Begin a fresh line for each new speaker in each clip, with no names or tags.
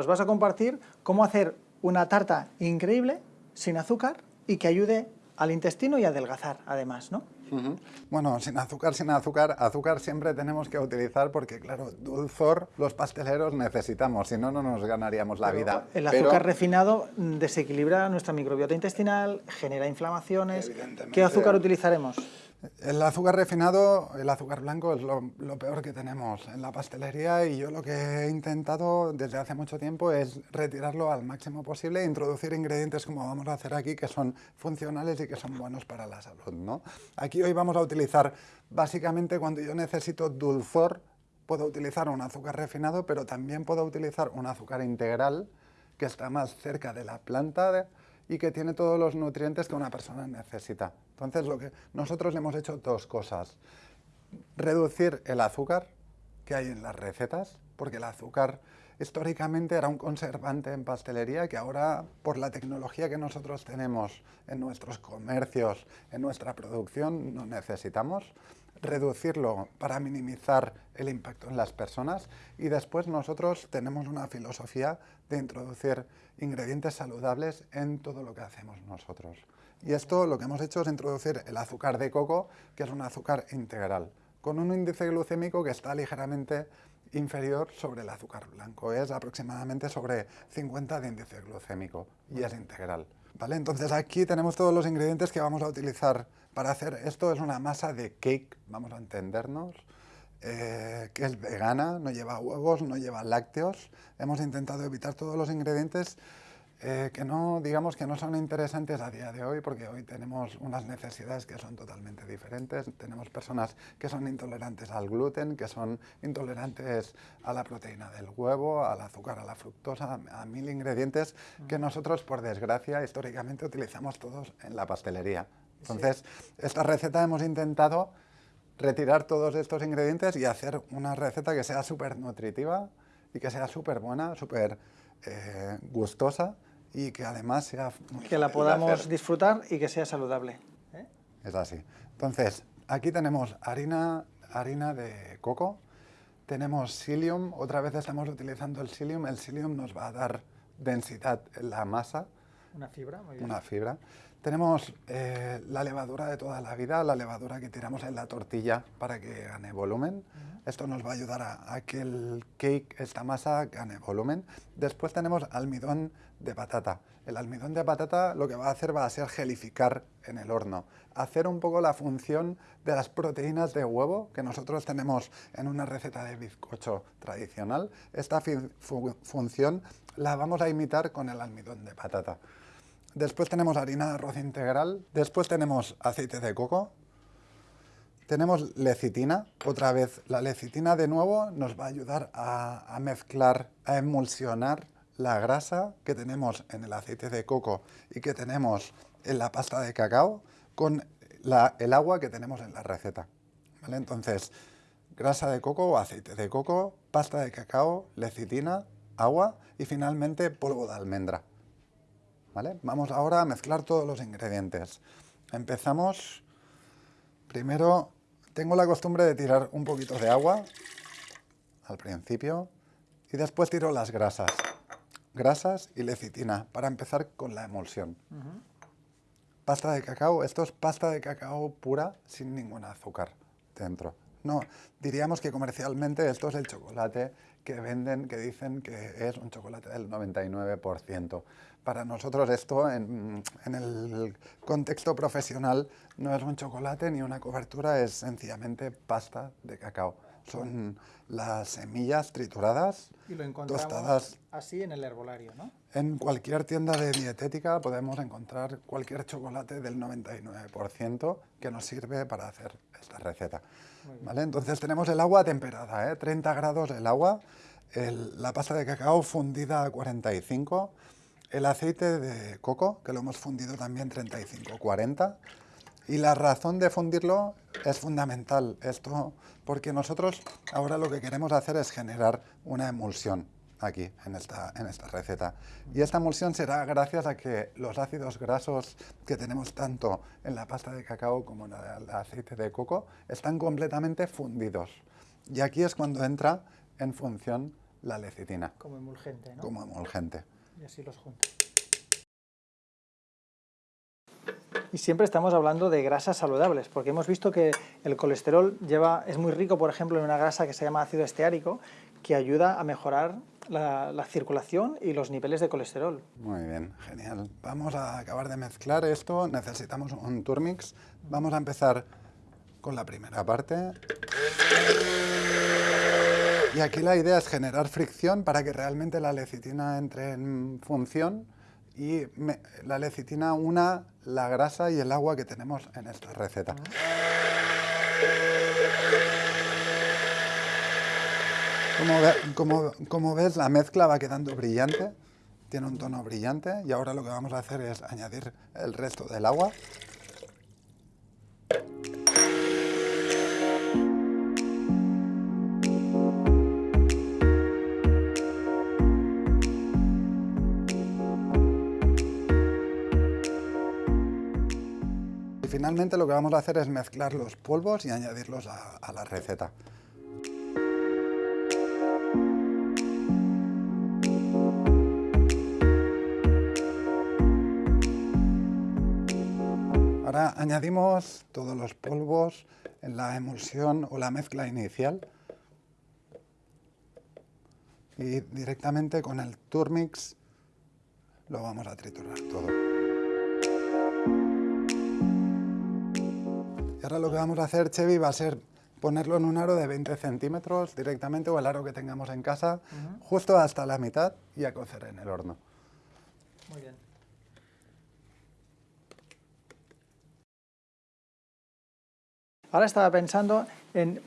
nos vas a compartir cómo hacer una tarta increíble, sin azúcar, y que ayude al intestino y a adelgazar, además, ¿no?
Bueno, sin azúcar, sin azúcar, azúcar siempre tenemos que utilizar porque, claro, dulzor los pasteleros necesitamos, si no, no nos ganaríamos la vida.
El azúcar refinado desequilibra nuestra microbiota intestinal, genera inflamaciones. ¿Qué azúcar utilizaremos?
El azúcar refinado, el azúcar blanco es lo, peor que tenemos en la pastelería y yo lo que he intentado desde hace mucho tiempo es retirarlo al máximo posible e introducir ingredientes como vamos a hacer aquí que son funcionales y que son buenos para la salud. ¿no? Aquí hoy vamos a utilizar, básicamente cuando yo necesito dulzor, puedo utilizar un azúcar refinado, pero también puedo utilizar un azúcar integral que está más cerca de la planta y que tiene todos los nutrientes que una persona necesita. Entonces, lo que nosotros hemos hecho dos cosas. Reducir el azúcar que hay en las recetas, porque el azúcar históricamente era un conservante en pastelería que ahora, por la tecnología que nosotros tenemos en nuestros comercios, en nuestra producción, no necesitamos reducirlo para minimizar el impacto en las personas y después nosotros tenemos una filosofía de introducir ingredientes saludables en todo lo que hacemos nosotros. Y esto lo que hemos hecho es introducir el azúcar de coco, que es un azúcar integral, con un índice glucémico que está ligeramente inferior sobre el azúcar blanco. Es aproximadamente sobre 50 de índice glucémico y es integral. ¿Vale? Entonces aquí tenemos todos los ingredientes que vamos a utilizar para hacer esto. Es una masa de cake, vamos a entendernos, eh, que es vegana, no lleva huevos, no lleva lácteos. Hemos intentado evitar todos los ingredientes eh, que no, digamos que no son interesantes a día de hoy porque hoy tenemos unas necesidades que son totalmente diferentes. Tenemos personas que son intolerantes al gluten, que son intolerantes a la proteína del huevo, al azúcar, a la fructosa, a mil ingredientes que nosotros, por desgracia, históricamente utilizamos todos en la pastelería. Entonces, esta receta hemos intentado retirar todos estos ingredientes y hacer una receta que sea súper nutritiva y que sea súper buena, súper eh, gustosa y que además sea...
que la podamos disfrutar y que sea saludable.
¿eh? Es así. Entonces, aquí tenemos harina, harina de coco, tenemos psyllium, otra vez estamos utilizando el psyllium, el psyllium nos va a dar densidad en la masa.
Una fibra, muy
bien. Una fibra. Tenemos eh, la levadura de toda la vida, la levadura que tiramos en la tortilla para que gane volumen. Esto nos va a ayudar a, que el cake, esta masa, gane volumen. Después tenemos almidón de patata. El almidón de patata lo que va a hacer va a ser gelificar en el horno, hacer un poco la función de las proteínas de huevo que nosotros tenemos en una receta de bizcocho tradicional. Esta función la vamos a imitar con el almidón de patata. Después tenemos harina de arroz integral, después tenemos aceite de coco, tenemos lecitina, otra vez la lecitina de nuevo nos va a ayudar a, mezclar, a emulsionar la grasa que tenemos en el aceite de coco y que tenemos en la pasta de cacao con el agua que tenemos en la receta. Entonces, grasa de coco o aceite de coco, pasta de cacao, lecitina, agua y finalmente polvo de almendra. Vamos ahora a mezclar todos los ingredientes. Empezamos, primero tengo la costumbre de tirar un poquito de agua al principio y después tiro las grasas. Grasas y lecitina para empezar con la emulsión. Pasta de cacao, esto es pasta de cacao pura sin ningún azúcar dentro. No, diríamos que comercialmente esto es el chocolate que venden, que dicen que es un chocolate del 99%. Para nosotros esto, en, el contexto profesional, no es un chocolate ni una cobertura, es sencillamente pasta de cacao. Son las semillas trituradas,
y lo tostadas. así en el herbolario, ¿no?
En cualquier tienda de dietética podemos encontrar cualquier chocolate del 99% que nos sirve para hacer esta receta. ¿Vale? Entonces tenemos el agua temperada, ¿eh? 30 grados el agua, la pasta de cacao fundida a 45, el aceite de coco, que lo hemos fundido también 35-40, y la razón de fundirlo es fundamental, esto, porque nosotros ahora lo que queremos hacer es generar una emulsión aquí, en esta, en esta receta. Y esta emulsión será gracias a que los ácidos grasos que tenemos tanto en la pasta de cacao como en el aceite de coco están completamente fundidos. Y aquí es cuando entra en función la lecitina.
Como emulgente, ¿no?
Como emulgente.
Y así los junto. Y siempre estamos hablando de grasas saludables, porque hemos visto que el colesterol lleva, es muy rico, por ejemplo, en una grasa que se llama ácido esteárico, que ayuda a mejorar la, la, circulación y los niveles de colesterol.
Muy bien, genial. Vamos a acabar de mezclar esto, necesitamos un turmix. Vamos a empezar con la primera parte. Y aquí la idea es generar fricción para que realmente la lecitina entre en función y me, la lecitina una la grasa y el agua que tenemos en esta receta. Como, ve, como, como, ves, la mezcla va quedando brillante, tiene un tono brillante y ahora lo que vamos a hacer es añadir el resto del agua. finalmente lo que vamos a hacer es mezclar los polvos y añadirlos a la receta. Ahora añadimos todos los polvos en la emulsión o la mezcla inicial y directamente con el Turmix lo vamos a triturar todo. Y ahora lo que vamos a hacer, Chevy, va a ser ponerlo en un aro de 20 centímetros directamente o el aro que tengamos en casa, uh -huh. justo hasta la mitad y a cocer en el horno.
Muy bien. Ahora estaba pensando en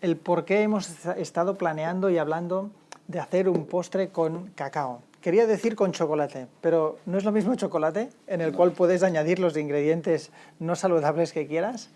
el por qué hemos estado planeando y hablando de hacer un postre con cacao. Quería decir con chocolate, pero no es lo mismo chocolate, en el cual puedes añadir los ingredientes no saludables que quieras,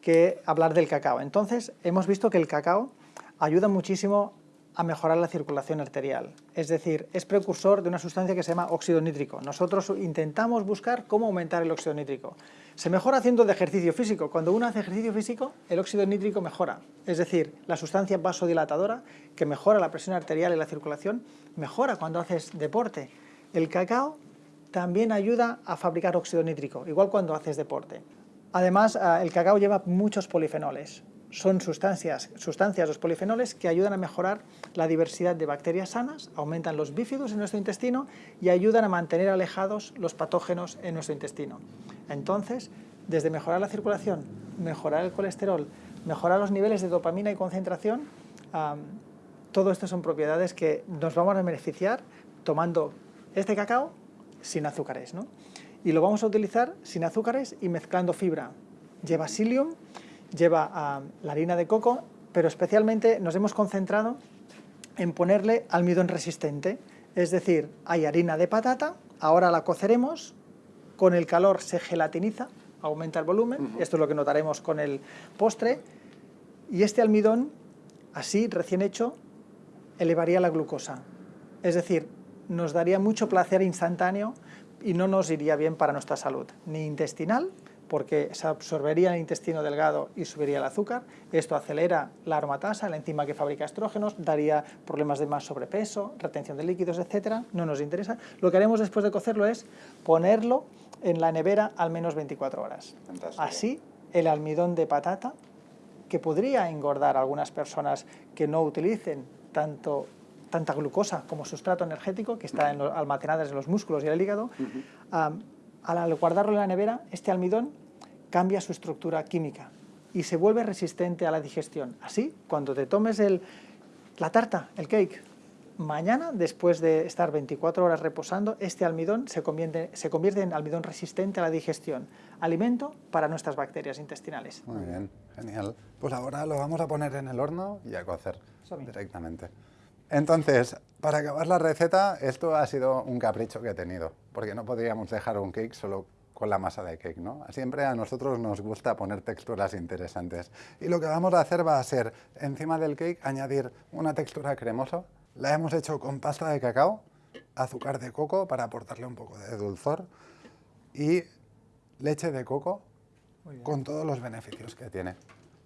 que hablar del cacao. Entonces, hemos visto que el cacao ayuda muchísimo a mejorar la circulación arterial. Es decir, es precursor de una sustancia que se llama óxido nítrico. Nosotros intentamos buscar cómo aumentar el óxido nítrico. Se mejora haciendo ejercicio físico. Cuando uno hace ejercicio físico, el óxido nítrico mejora. Es decir, la sustancia vasodilatadora que mejora la presión arterial y la circulación, mejora cuando haces deporte. El cacao también ayuda a fabricar óxido nítrico, igual cuando haces deporte. Además, el cacao lleva muchos polifenoles son sustancias, sustancias, los polifenoles, que ayudan a mejorar la diversidad de bacterias sanas, aumentan los bífidos en nuestro intestino y ayudan a mantener alejados los patógenos en nuestro intestino. Entonces, desde mejorar la circulación, mejorar el colesterol, mejorar los niveles de dopamina y concentración, todo esto son propiedades que nos vamos a beneficiar tomando este cacao sin azúcares. ¿no? Y lo vamos a utilizar sin azúcares y mezclando fibra. Lleva psyllium, lleva uh, la harina de coco, pero especialmente nos hemos concentrado en ponerle almidón resistente, es decir, hay harina de patata, ahora la coceremos, con el calor se gelatiniza, aumenta el volumen, uh -huh. esto es lo que notaremos con el postre, y este almidón, así recién hecho, elevaría la glucosa, es decir, nos daría mucho placer instantáneo y no nos iría bien para nuestra salud, ni intestinal, porque se absorbería en el intestino delgado y subiría el azúcar. Esto acelera la aromatasa, la enzima que fabrica estrógenos, daría problemas de más sobrepeso, retención de líquidos, etcétera. No nos interesa. Lo que haremos después de cocerlo es ponerlo en la nevera al menos 24 horas.
Fantástico.
Así, el almidón de patata, que podría engordar a algunas personas que no utilicen tanto tanta glucosa como sustrato energético que está en lo, almacenadas en los músculos y el hígado, uh -huh. um, al guardarlo en la nevera, este almidón cambia su estructura química y se vuelve resistente a la digestión. Así, cuando te tomes el, la tarta, el cake, mañana, después de estar 24 horas reposando, este almidón se convierte, se convierte en almidón resistente a la digestión, alimento para nuestras bacterias intestinales.
Muy bien, genial. Pues ahora lo vamos a poner en el horno y a cocer directamente. Entonces, para acabar la receta, esto ha sido un capricho que he tenido, porque no podríamos dejar un cake solo con la masa de cake, ¿no? Siempre a nosotros nos gusta poner texturas interesantes. Y lo que vamos a hacer va a ser, encima del cake, añadir una textura cremosa. La hemos hecho con pasta de cacao, azúcar de coco para aportarle un poco de dulzor y leche de coco con todos los beneficios que tiene.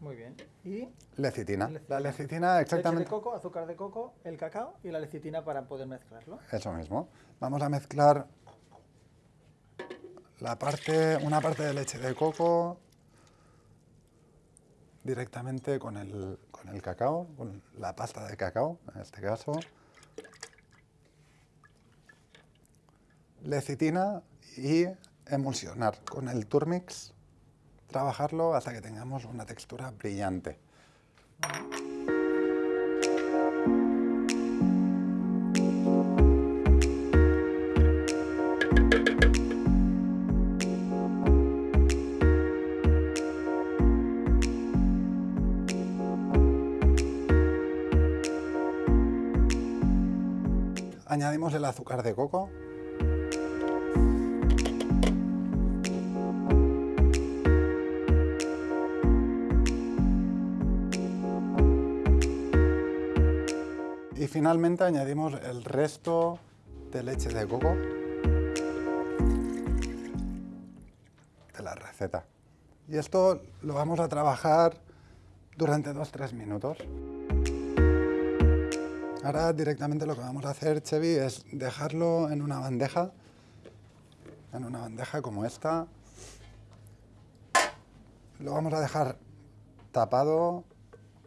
Muy bien. ¿Y?
Lecitina.
Lecitina.
La lecitina exactamente...
Leche de coco, azúcar de coco, el cacao y la lecitina para poder mezclarlo.
Eso mismo. Vamos a mezclar la parte, una parte de leche de coco directamente con el, con el cacao, con la pasta de cacao, en este caso. Lecitina y emulsionar con el turmix, trabajarlo hasta que tengamos una textura brillante. Añadimos el azúcar de coco. Y finalmente añadimos el resto de leche de coco de la receta. Y esto lo vamos a trabajar durante 2-3 minutos. Ahora directamente lo que vamos a hacer, Chevy, es dejarlo en una bandeja, en una bandeja como esta. Lo vamos a dejar tapado,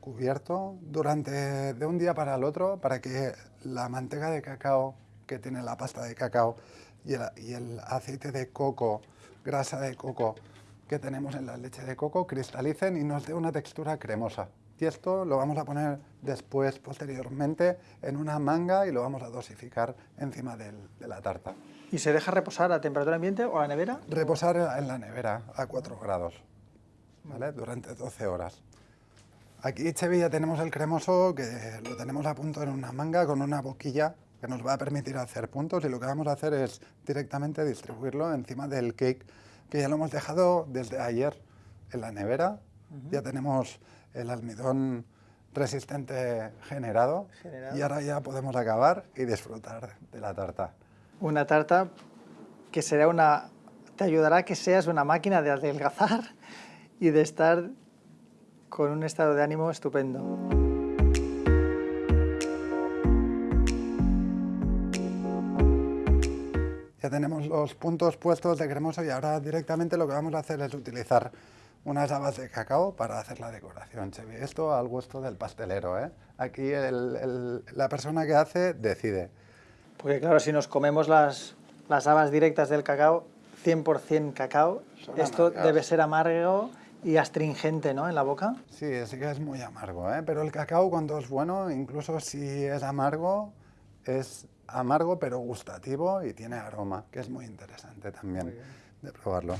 cubierto, durante de un día para el otro, para que la manteca de cacao que tiene la pasta de cacao y el, y el aceite de coco, grasa de coco que tenemos en la leche de coco, cristalicen y nos dé una textura cremosa. Y esto lo vamos a poner después, posteriormente, en una manga y lo vamos a dosificar encima del- de la tarta.
¿Y se deja reposar a temperatura ambiente o a la nevera?
Reposar en la nevera a 4 grados, ¿vale? Durante 12 horas. Aquí, Chevy, ya tenemos el cremoso que lo tenemos a punto en una manga con una boquilla que nos va a permitir hacer puntos y lo que vamos a hacer es directamente distribuirlo encima del cake que ya lo hemos dejado desde ayer en la nevera. Ya tenemos el almidón resistente generado,
Generado.
y ahora ya podemos acabar y disfrutar de la tarta.
Una tarta que será una... te ayudará a que seas una máquina de adelgazar y de estar con un estado de ánimo estupendo.
Ya tenemos los puntos puestos de cremoso y ahora directamente lo que vamos a hacer es utilizar unas habas de cacao para hacer la decoración. Esto al gusto del pastelero, ¿eh? Aquí el- el- la persona que hace decide.
Porque claro, si nos comemos las, las habas directas del cacao, 100% cacao,
Son
esto
amargas.
debe ser amargo y astringente, ¿no? En la boca.
Sí, sí que es muy amargo, ¿eh? Pero el cacao cuando es bueno, incluso si es amargo, es amargo pero gustativo y tiene aroma, que es muy interesante también de probarlo.